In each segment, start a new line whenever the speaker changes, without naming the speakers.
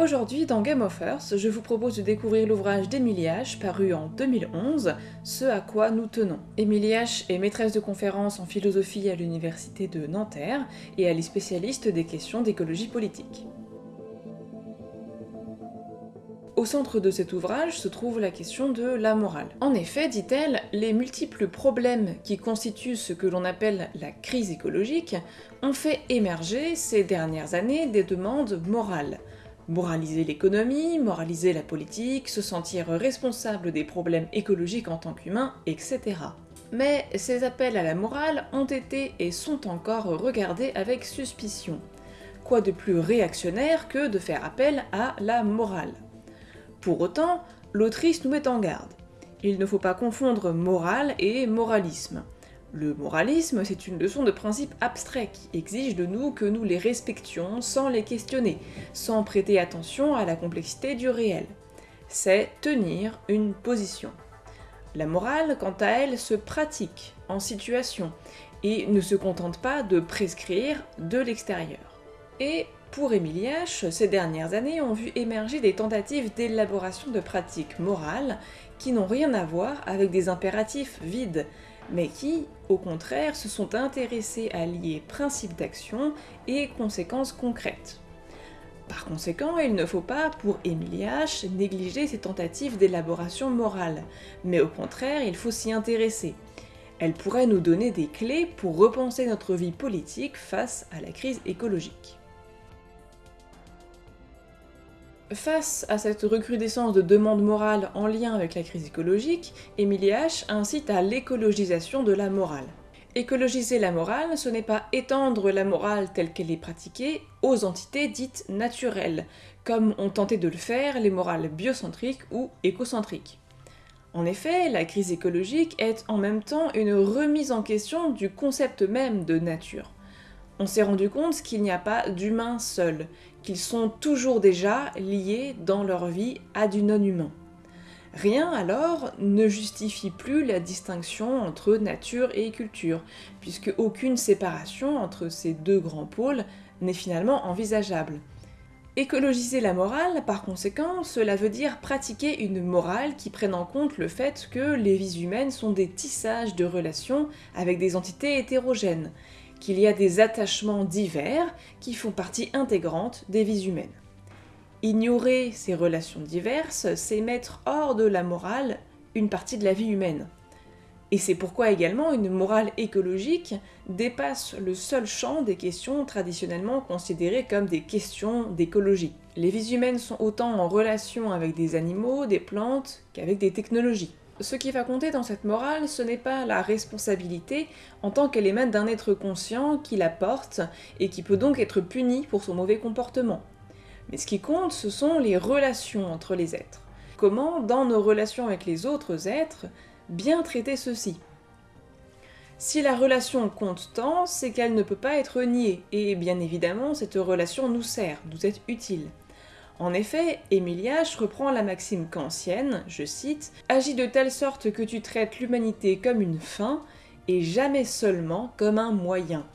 Aujourd'hui, dans Game of Earth, je vous propose de découvrir l'ouvrage d'Emilie H, paru en 2011, Ce à quoi nous tenons. Emilie H est maîtresse de conférences en philosophie à l'université de Nanterre et elle est spécialiste des questions d'écologie politique. Au centre de cet ouvrage se trouve la question de la morale. En effet, dit-elle, les multiples problèmes qui constituent ce que l'on appelle la crise écologique ont fait émerger ces dernières années des demandes morales, Moraliser l'économie, moraliser la politique, se sentir responsable des problèmes écologiques en tant qu'humain, etc. Mais ces appels à la morale ont été et sont encore regardés avec suspicion. Quoi de plus réactionnaire que de faire appel à la morale? Pour autant, l'autrice nous met en garde. Il ne faut pas confondre morale et moralisme. Le moralisme, c'est une leçon de principe abstrait qui exige de nous que nous les respections sans les questionner, sans prêter attention à la complexité du réel. C'est tenir une position. La morale, quant à elle, se pratique en situation et ne se contente pas de prescrire de l'extérieur. Et pour Émilie H, ces dernières années ont vu émerger des tentatives d'élaboration de pratiques morales qui n'ont rien à voir avec des impératifs vides, mais qui, au contraire, se sont intéressés à lier principes d'action et conséquences concrètes. Par conséquent, il ne faut pas, pour Emilie H., négliger ces tentatives d'élaboration morale, mais au contraire, il faut s'y intéresser. Elle pourrait nous donner des clés pour repenser notre vie politique face à la crise écologique. Face à cette recrudescence de demandes morales en lien avec la crise écologique, Emilie H. incite à l'écologisation de la morale. Écologiser la morale, ce n'est pas étendre la morale telle qu'elle est pratiquée aux entités dites naturelles, comme ont tenté de le faire les morales biocentriques ou écocentriques. En effet, la crise écologique est en même temps une remise en question du concept même de nature. On s'est rendu compte qu'il n'y a pas d'humain seul, sont toujours déjà liés dans leur vie à du non-humain. Rien alors ne justifie plus la distinction entre nature et culture, puisque aucune séparation entre ces deux grands pôles n'est finalement envisageable. Écologiser la morale, par conséquent, cela veut dire pratiquer une morale qui prenne en compte le fait que les vies humaines sont des tissages de relations avec des entités hétérogènes, qu'il y a des attachements divers qui font partie intégrante des vies humaines. Ignorer ces relations diverses, c'est mettre hors de la morale une partie de la vie humaine. Et c'est pourquoi également une morale écologique dépasse le seul champ des questions traditionnellement considérées comme des questions d'écologie. Les vies humaines sont autant en relation avec des animaux, des plantes, qu'avec des technologies. Ce qui va compter dans cette morale, ce n'est pas la responsabilité en tant qu'elle émane d'un être conscient qui la porte et qui peut donc être puni pour son mauvais comportement. Mais ce qui compte, ce sont les relations entre les êtres. Comment, dans nos relations avec les autres êtres, bien traiter ceux-ci? Si la relation compte tant, c'est qu'elle ne peut pas être niée, et bien évidemment, cette relation nous sert, nous est utile. En effet, H. reprend la maxime kantienne, je cite, « Agis de telle sorte que tu traites l'humanité comme une fin, et jamais seulement comme un moyen ».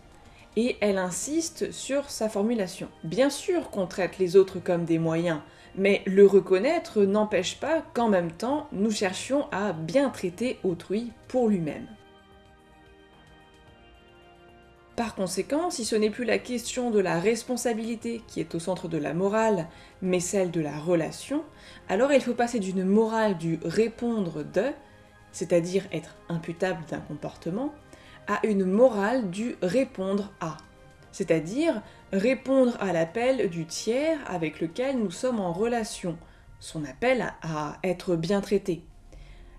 Et elle insiste sur sa formulation. Bien sûr qu'on traite les autres comme des moyens, mais le reconnaître n'empêche pas qu'en même temps, nous cherchions à bien traiter autrui pour lui-même. Par conséquent, si ce n'est plus la question de la responsabilité qui est au centre de la morale, mais celle de la relation, alors il faut passer d'une morale du répondre de, c'est-à-dire être imputable d'un comportement, à une morale du répondre à, c'est-à-dire répondre à l'appel du tiers avec lequel nous sommes en relation, son appel à être bien traité.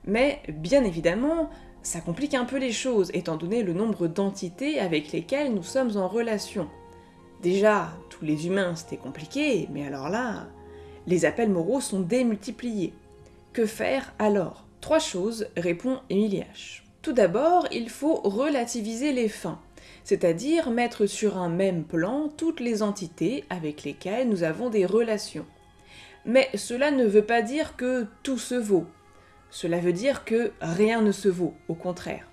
Mais bien évidemment, ça complique un peu les choses, étant donné le nombre d'entités avec lesquelles nous sommes en relation. Déjà, tous les humains c'était compliqué, mais alors là, les appels moraux sont démultipliés. Que faire alors? Trois choses, répond Émilie H. Tout d'abord, il faut relativiser les fins, c'est-à-dire mettre sur un même plan toutes les entités avec lesquelles nous avons des relations. Mais cela ne veut pas dire que tout se vaut, cela veut dire que rien ne se vaut, au contraire.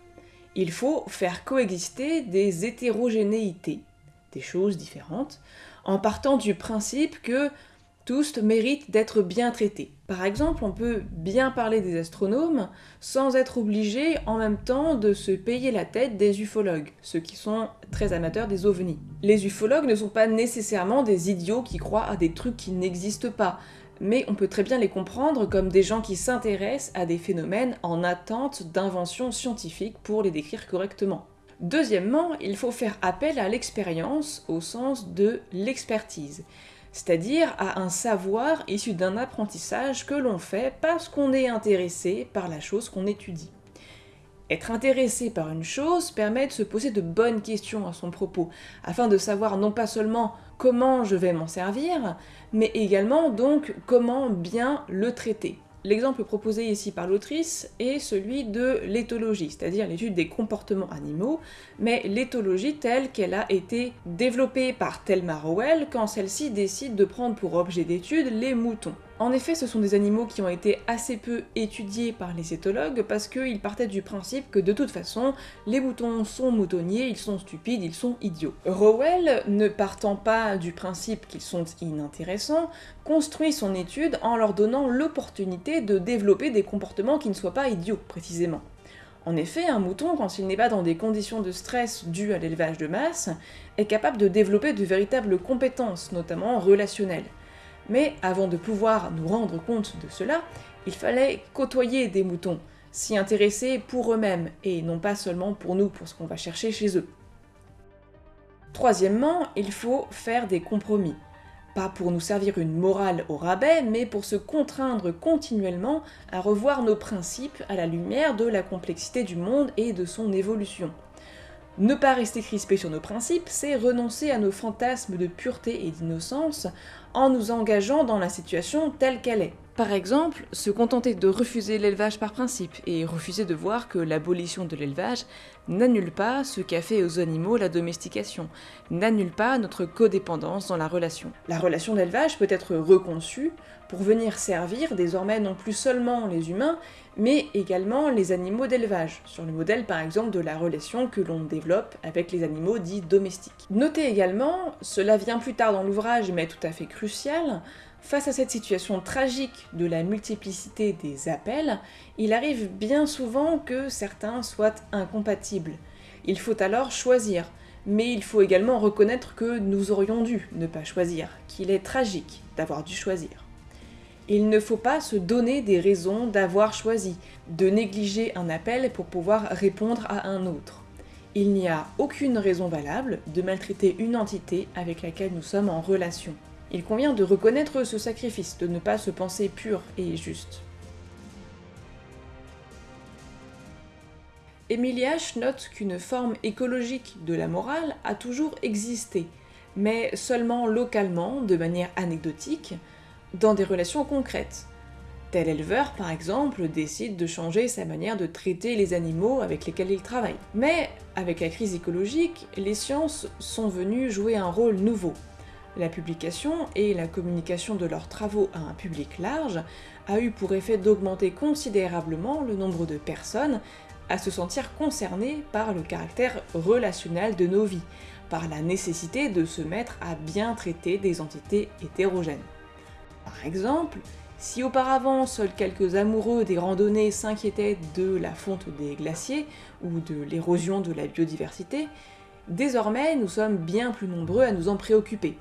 Il faut faire coexister des hétérogénéités, des choses différentes, en partant du principe que tous méritent d'être bien traités. Par exemple, on peut bien parler des astronomes sans être obligé en même temps de se payer la tête des ufologues, ceux qui sont très amateurs des ovnis. Les ufologues ne sont pas nécessairement des idiots qui croient à des trucs qui n'existent pas, mais on peut très bien les comprendre comme des gens qui s'intéressent à des phénomènes en attente d'inventions scientifiques pour les décrire correctement. Deuxièmement, il faut faire appel à l'expérience au sens de l'expertise c'est-à-dire à un savoir issu d'un apprentissage que l'on fait parce qu'on est intéressé par la chose qu'on étudie. Être intéressé par une chose permet de se poser de bonnes questions à son propos, afin de savoir non pas seulement comment je vais m'en servir, mais également donc comment bien le traiter. L'exemple proposé ici par l'autrice est celui de l'éthologie, c'est-à-dire l'étude des comportements animaux, mais l'éthologie telle qu'elle a été développée par Thelma Rowell quand celle-ci décide de prendre pour objet d'étude les moutons. En effet, ce sont des animaux qui ont été assez peu étudiés par les éthologues parce qu'ils partaient du principe que de toute façon, les moutons sont moutonniers, ils sont stupides, ils sont idiots. Rowell, ne partant pas du principe qu'ils sont inintéressants, construit son étude en leur donnant l'opportunité de développer des comportements qui ne soient pas idiots, précisément. En effet, un mouton, quand il n'est pas dans des conditions de stress dues à l'élevage de masse, est capable de développer de véritables compétences, notamment relationnelles. Mais avant de pouvoir nous rendre compte de cela, il fallait côtoyer des moutons, s'y intéresser pour eux-mêmes, et non pas seulement pour nous, pour ce qu'on va chercher chez eux. Troisièmement, il faut faire des compromis. Pas pour nous servir une morale au rabais, mais pour se contraindre continuellement à revoir nos principes à la lumière de la complexité du monde et de son évolution. Ne pas rester crispé sur nos principes, c'est renoncer à nos fantasmes de pureté et d'innocence en nous engageant dans la situation telle qu'elle est. Par exemple, se contenter de refuser l'élevage par principe et refuser de voir que l'abolition de l'élevage n'annule pas ce qu'a fait aux animaux la domestication, n'annule pas notre codépendance dans la relation. La relation d'élevage peut être reconçue pour venir servir désormais non plus seulement les humains, mais également les animaux d'élevage, sur le modèle par exemple de la relation que l'on développe avec les animaux dits domestiques. Notez également, cela vient plus tard dans l'ouvrage mais tout à fait Face à cette situation tragique de la multiplicité des appels, il arrive bien souvent que certains soient incompatibles. Il faut alors choisir, mais il faut également reconnaître que nous aurions dû ne pas choisir, qu'il est tragique d'avoir dû choisir. Il ne faut pas se donner des raisons d'avoir choisi, de négliger un appel pour pouvoir répondre à un autre. Il n'y a aucune raison valable de maltraiter une entité avec laquelle nous sommes en relation. Il convient de reconnaître ce sacrifice, de ne pas se penser pur et juste. Émilie H. note qu'une forme écologique de la morale a toujours existé, mais seulement localement, de manière anecdotique, dans des relations concrètes. Tel éleveur, par exemple, décide de changer sa manière de traiter les animaux avec lesquels il travaille. Mais, avec la crise écologique, les sciences sont venues jouer un rôle nouveau. La publication et la communication de leurs travaux à un public large a eu pour effet d'augmenter considérablement le nombre de personnes à se sentir concernées par le caractère relationnel de nos vies, par la nécessité de se mettre à bien traiter des entités hétérogènes. Par exemple, si auparavant seuls quelques amoureux des randonnées s'inquiétaient de la fonte des glaciers ou de l'érosion de la biodiversité, désormais nous sommes bien plus nombreux à nous en préoccuper,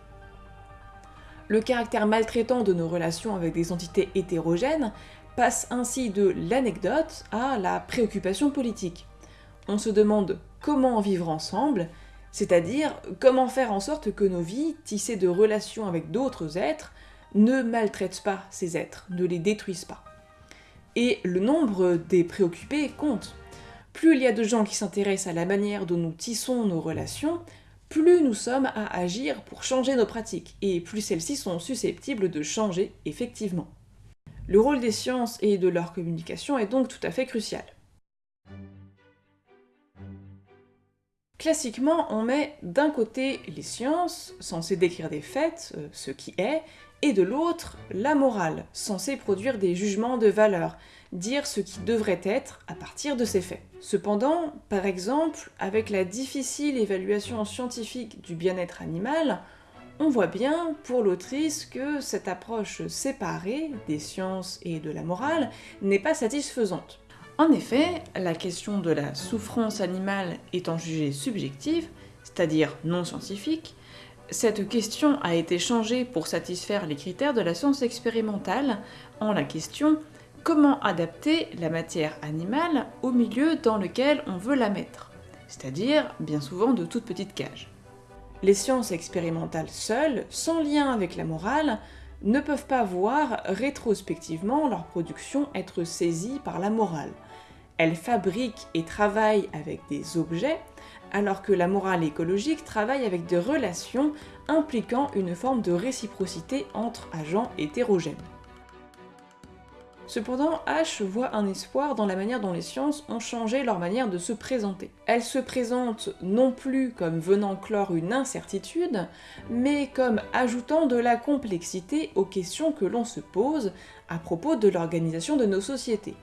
le caractère maltraitant de nos relations avec des entités hétérogènes passe ainsi de l'anecdote à la préoccupation politique. On se demande comment vivre ensemble, c'est-à-dire comment faire en sorte que nos vies, tissées de relations avec d'autres êtres, ne maltraitent pas ces êtres, ne les détruisent pas. Et le nombre des préoccupés compte. Plus il y a de gens qui s'intéressent à la manière dont nous tissons nos relations, plus nous sommes à agir pour changer nos pratiques, et plus celles-ci sont susceptibles de changer effectivement. Le rôle des sciences et de leur communication est donc tout à fait crucial. Classiquement, on met d'un côté les sciences, censées décrire des faits, euh, ce qui est, et de l'autre, la morale, censée produire des jugements de valeur, dire ce qui devrait être à partir de ces faits. Cependant, par exemple, avec la difficile évaluation scientifique du bien-être animal, On voit bien pour l'autrice que cette approche séparée des sciences et de la morale n'est pas satisfaisante. En effet, la question de la souffrance animale étant jugée subjective, c'est-à-dire non scientifique, cette question a été changée pour satisfaire les critères de la science expérimentale en la question comment adapter la matière animale au milieu dans lequel on veut la mettre, c'est-à-dire bien souvent de toutes petites cages. Les sciences expérimentales seules, sans lien avec la morale, ne peuvent pas voir rétrospectivement leur production être saisie par la morale. Elles fabriquent et travaillent avec des objets, alors que la morale écologique travaille avec des relations impliquant une forme de réciprocité entre agents hétérogènes. Cependant, H voit un espoir dans la manière dont les sciences ont changé leur manière de se présenter. Elles se présentent non plus comme venant clore une incertitude, mais comme ajoutant de la complexité aux questions que l'on se pose à propos de l'organisation de nos sociétés.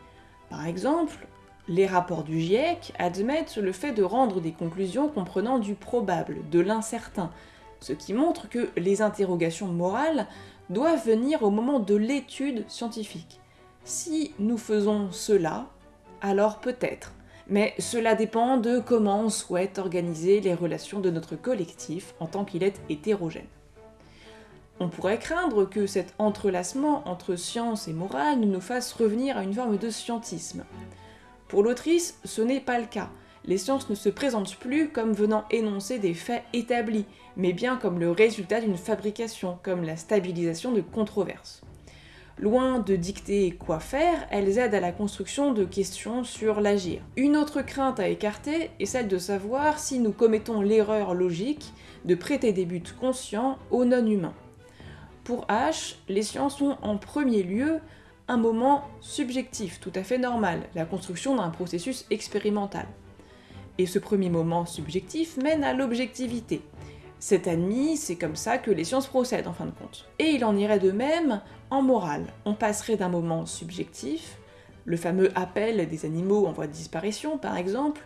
Par exemple, les rapports du GIEC admettent le fait de rendre des conclusions comprenant du probable, de l'incertain, ce qui montre que les interrogations morales doivent venir au moment de l'étude scientifique. Si nous faisons cela, alors peut-être. Mais cela dépend de comment on souhaite organiser les relations de notre collectif en tant qu'il est hétérogène. On pourrait craindre que cet entrelacement entre science et morale nous fasse revenir à une forme de scientisme. Pour l'autrice, ce n'est pas le cas. Les sciences ne se présentent plus comme venant énoncer des faits établis, mais bien comme le résultat d'une fabrication, comme la stabilisation de controverses. Loin de dicter quoi faire, elles aident à la construction de questions sur l'agir. Une autre crainte à écarter est celle de savoir si nous commettons l'erreur logique de prêter des buts conscients aux non-humains. Pour H, les sciences ont en premier lieu un moment subjectif, tout à fait normal, la construction d'un processus expérimental. Et ce premier moment subjectif mène à l'objectivité, c'est admis, c'est comme ça que les sciences procèdent en fin de compte. Et il en irait de même en morale. On passerait d'un moment subjectif, le fameux appel des animaux en voie de disparition par exemple,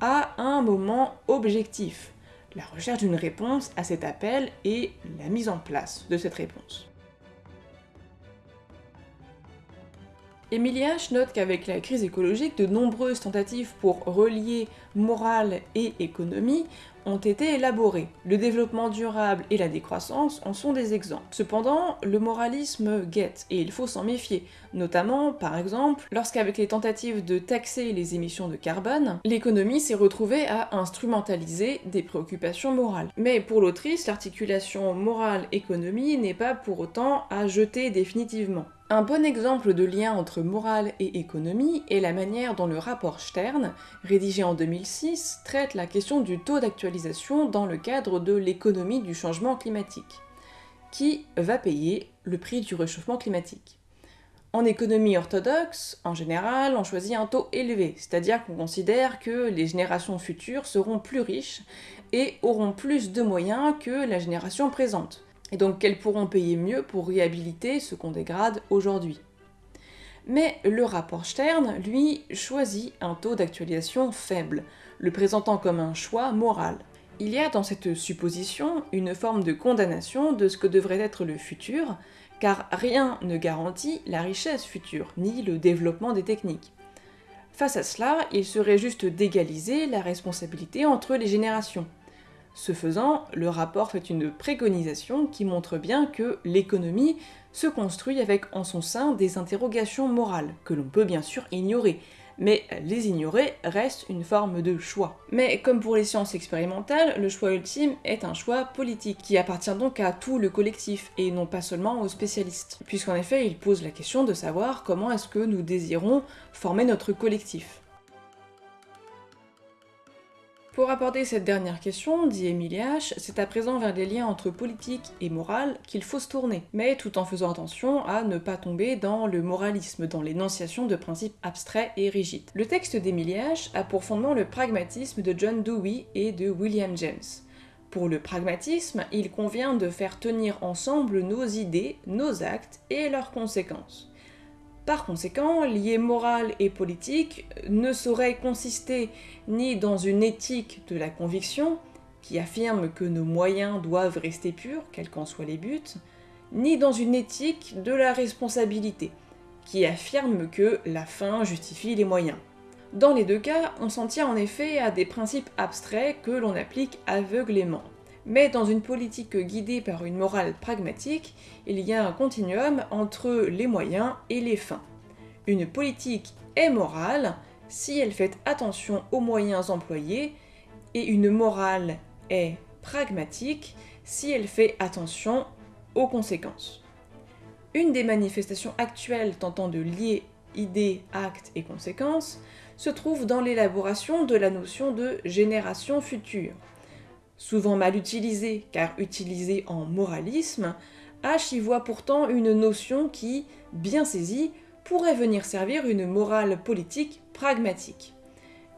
à un moment objectif, la recherche d'une réponse à cet appel et la mise en place de cette réponse. Emilia note qu'avec la crise écologique, de nombreuses tentatives pour relier morale et économie ont été élaborées. Le développement durable et la décroissance en sont des exemples. Cependant, le moralisme guette, et il faut s'en méfier, notamment, par exemple, lorsqu'avec les tentatives de taxer les émissions de carbone, l'économie s'est retrouvée à instrumentaliser des préoccupations morales. Mais pour l'autrice, l'articulation morale-économie n'est pas pour autant à jeter définitivement. Un bon exemple de lien entre morale et économie est la manière dont le rapport Stern, rédigé en 2006, traite la question du taux d'actualisation dans le cadre de l'économie du changement climatique. Qui va payer le prix du réchauffement climatique en économie orthodoxe, en général, on choisit un taux élevé, c'est-à-dire qu'on considère que les générations futures seront plus riches et auront plus de moyens que la génération présente et donc qu'elles pourront payer mieux pour réhabiliter ce qu'on dégrade aujourd'hui. Mais le rapport Stern, lui, choisit un taux d'actualisation faible, le présentant comme un choix moral. Il y a dans cette supposition une forme de condamnation de ce que devrait être le futur, car rien ne garantit la richesse future, ni le développement des techniques. Face à cela, il serait juste d'égaliser la responsabilité entre les générations. Ce faisant, le rapport fait une préconisation qui montre bien que l'économie se construit avec en son sein des interrogations morales, que l'on peut bien sûr ignorer, mais les ignorer reste une forme de choix. Mais comme pour les sciences expérimentales, le choix ultime est un choix politique, qui appartient donc à tout le collectif, et non pas seulement aux spécialistes, puisqu'en effet il pose la question de savoir comment est-ce que nous désirons former notre collectif. Pour aborder cette dernière question, dit Émilie H., c'est à présent vers les liens entre politique et morale qu'il faut se tourner, mais tout en faisant attention à ne pas tomber dans le moralisme, dans l'énonciation de principes abstraits et rigides. Le texte d'Émilie H. a pour fondement le pragmatisme de John Dewey et de William James. Pour le pragmatisme, il convient de faire tenir ensemble nos idées, nos actes et leurs conséquences. Par conséquent, lier morale et politique ne saurait consister ni dans une éthique de la conviction, qui affirme que nos moyens doivent rester purs, quels qu'en soient les buts, ni dans une éthique de la responsabilité, qui affirme que la fin justifie les moyens. Dans les deux cas, on s'en tient en effet à des principes abstraits que l'on applique aveuglément. Mais dans une politique guidée par une morale pragmatique, il y a un continuum entre les moyens et les fins. Une politique est morale si elle fait attention aux moyens employés, et une morale est pragmatique si elle fait attention aux conséquences. Une des manifestations actuelles tentant de lier idées, actes et conséquences se trouve dans l'élaboration de la notion de génération future. Souvent mal utilisée, car utilisée en moralisme, H y voit pourtant une notion qui, bien saisie, pourrait venir servir une morale politique pragmatique.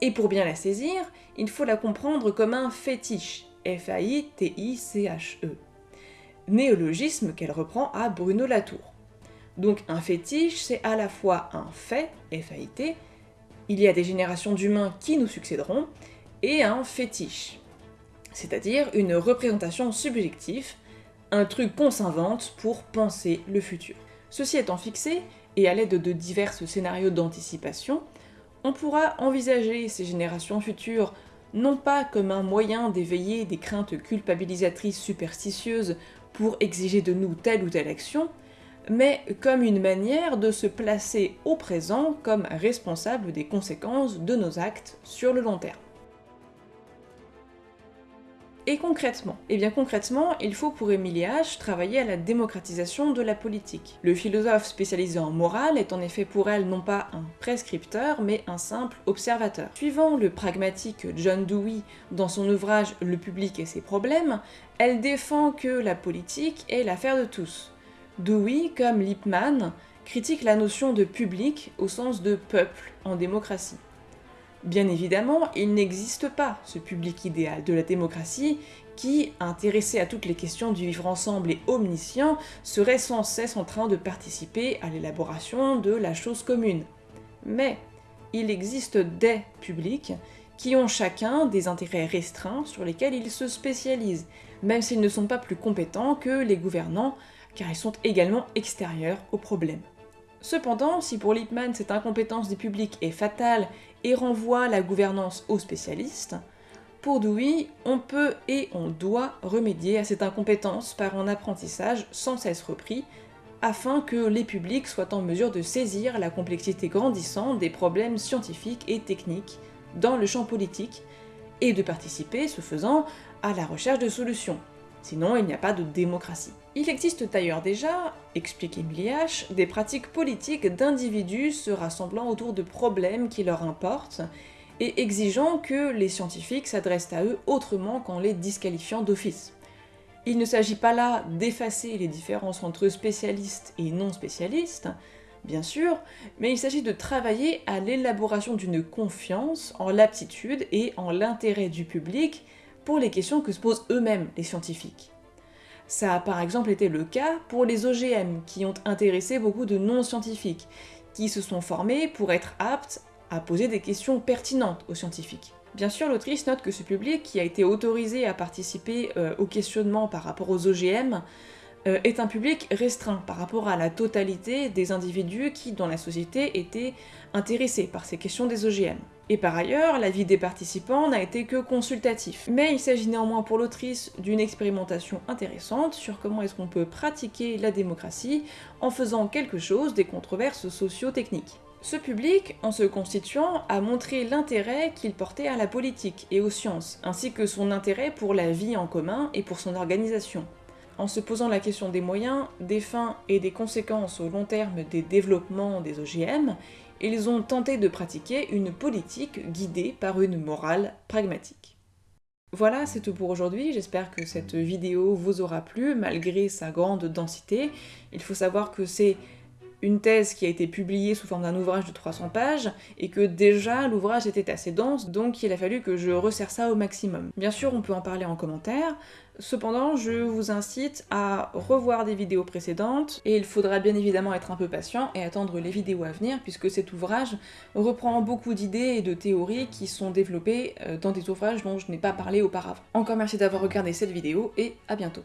Et pour bien la saisir, il faut la comprendre comme un fétiche, F-A-I-T-I-C-H-E, néologisme qu'elle reprend à Bruno Latour. Donc un fétiche, c'est à la fois un fait, F-A-I-T, il y a des générations d'humains qui nous succéderont, et un fétiche, c'est-à-dire une représentation subjective, un truc qu'on s'invente pour penser le futur. Ceci étant fixé, et à l'aide de divers scénarios d'anticipation, on pourra envisager ces générations futures non pas comme un moyen d'éveiller des craintes culpabilisatrices superstitieuses pour exiger de nous telle ou telle action, mais comme une manière de se placer au présent comme responsable des conséquences de nos actes sur le long terme. Et concrètement Eh bien concrètement, il faut pour Émilie H travailler à la démocratisation de la politique. Le philosophe spécialisé en morale est en effet pour elle non pas un prescripteur, mais un simple observateur. Suivant le pragmatique John Dewey dans son ouvrage Le public et ses problèmes, elle défend que la politique est l'affaire de tous. Dewey, comme Lippmann, critique la notion de public au sens de peuple en démocratie. Bien évidemment, il n'existe pas ce public idéal de la démocratie qui, intéressé à toutes les questions du vivre ensemble et omniscient, serait sans cesse en train de participer à l'élaboration de la chose commune. Mais il existe des publics qui ont chacun des intérêts restreints sur lesquels ils se spécialisent, même s'ils ne sont pas plus compétents que les gouvernants, car ils sont également extérieurs au problème. Cependant, si pour Lippmann cette incompétence des publics est fatale et renvoie la gouvernance aux spécialistes, pour Dewey, on peut et on doit remédier à cette incompétence par un apprentissage sans cesse repris, afin que les publics soient en mesure de saisir la complexité grandissante des problèmes scientifiques et techniques dans le champ politique, et de participer, ce faisant, à la recherche de solutions. Sinon, il n'y a pas de démocratie. Il existe d'ailleurs déjà, explique Emily H., des pratiques politiques d'individus se rassemblant autour de problèmes qui leur importent, et exigeant que les scientifiques s'adressent à eux autrement qu'en les disqualifiant d'office. Il ne s'agit pas là d'effacer les différences entre spécialistes et non spécialistes, bien sûr, mais il s'agit de travailler à l'élaboration d'une confiance en l'aptitude et en l'intérêt du public pour les questions que se posent eux-mêmes les scientifiques. Ça a par exemple été le cas pour les OGM, qui ont intéressé beaucoup de non-scientifiques, qui se sont formés pour être aptes à poser des questions pertinentes aux scientifiques. Bien sûr, l'autrice note que ce public, qui a été autorisé à participer euh, au par rapport aux OGM, euh, est un public restreint par rapport à la totalité des individus qui, dans la société, étaient intéressés par ces questions des OGM. Et par ailleurs, l'avis des participants n'a été que consultatif. Mais il s'agit néanmoins pour l'autrice d'une expérimentation intéressante sur comment est-ce qu'on peut pratiquer la démocratie en faisant quelque chose des controverses socio-techniques. Ce public, en se constituant, a montré l'intérêt qu'il portait à la politique et aux sciences, ainsi que son intérêt pour la vie en commun et pour son organisation en se posant la question des moyens, des fins et des conséquences au long terme des développements des OGM, ils ont tenté de pratiquer une politique guidée par une morale pragmatique. Voilà, c'est tout pour aujourd'hui, j'espère que cette vidéo vous aura plu, malgré sa grande densité. Il faut savoir que c'est une thèse qui a été publiée sous forme d'un ouvrage de 300 pages, et que déjà l'ouvrage était assez dense, donc il a fallu que je resserre ça au maximum. Bien sûr, on peut en parler en commentaire, Cependant, je vous incite à revoir des vidéos précédentes, et il faudra bien évidemment être un peu patient et attendre les vidéos à venir, puisque cet ouvrage reprend beaucoup d'idées et de théories qui sont développées euh, dans des ouvrages dont je n'ai pas parlé auparavant. Encore merci d'avoir regardé cette vidéo, et à bientôt.